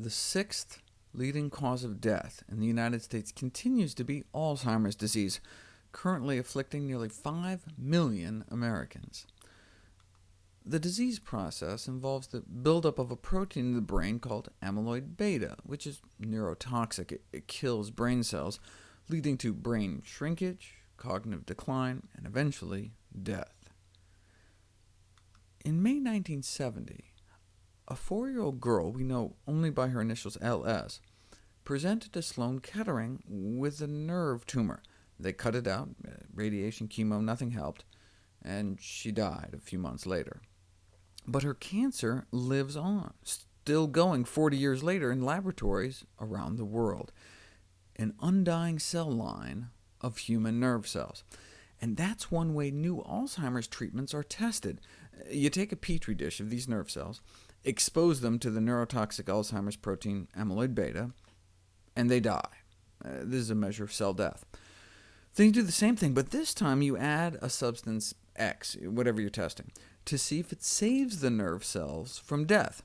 The sixth leading cause of death in the United States continues to be Alzheimer's disease, currently afflicting nearly 5 million Americans. The disease process involves the buildup of a protein in the brain called amyloid beta, which is neurotoxic. It, it kills brain cells, leading to brain shrinkage, cognitive decline, and eventually death. In May 1970, a four-year-old girl we know only by her initials LS presented to Sloan Kettering with a nerve tumor. They cut it out, uh, radiation, chemo, nothing helped, and she died a few months later. But her cancer lives on, still going 40 years later in laboratories around the world. An undying cell line of human nerve cells. And that's one way new Alzheimer's treatments are tested. You take a petri dish of these nerve cells, expose them to the neurotoxic Alzheimer's protein amyloid beta, and they die. Uh, this is a measure of cell death. Then you do the same thing, but this time you add a substance X, whatever you're testing, to see if it saves the nerve cells from death.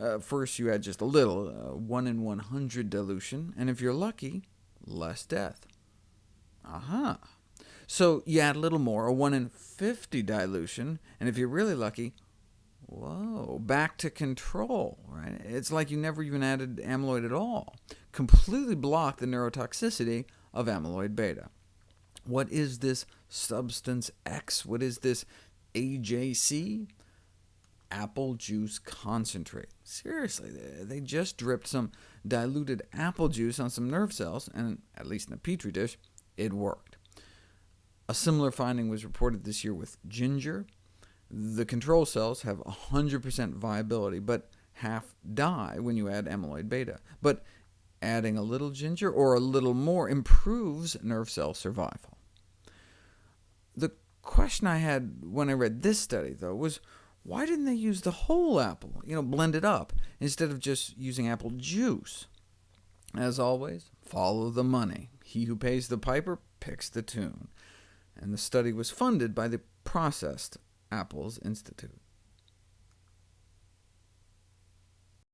Uh, first you add just a little, uh, 1 in 100 dilution, and if you're lucky, less death. Aha! So you add a little more, a 1 in 50 dilution, and if you're really lucky, whoa, back to control. Right? It's like you never even added amyloid at all. Completely blocked the neurotoxicity of amyloid beta. What is this substance X? What is this AJC? Apple juice concentrate. Seriously, they just dripped some diluted apple juice on some nerve cells, and at least in a petri dish, it worked. A similar finding was reported this year with ginger. The control cells have 100% viability, but half die when you add amyloid beta. But adding a little ginger or a little more improves nerve cell survival. The question I had when I read this study, though, was why didn't they use the whole apple, you know, blend it up, instead of just using apple juice? As always, follow the money. He who pays the piper picks the tune and the study was funded by the Processed Apples Institute.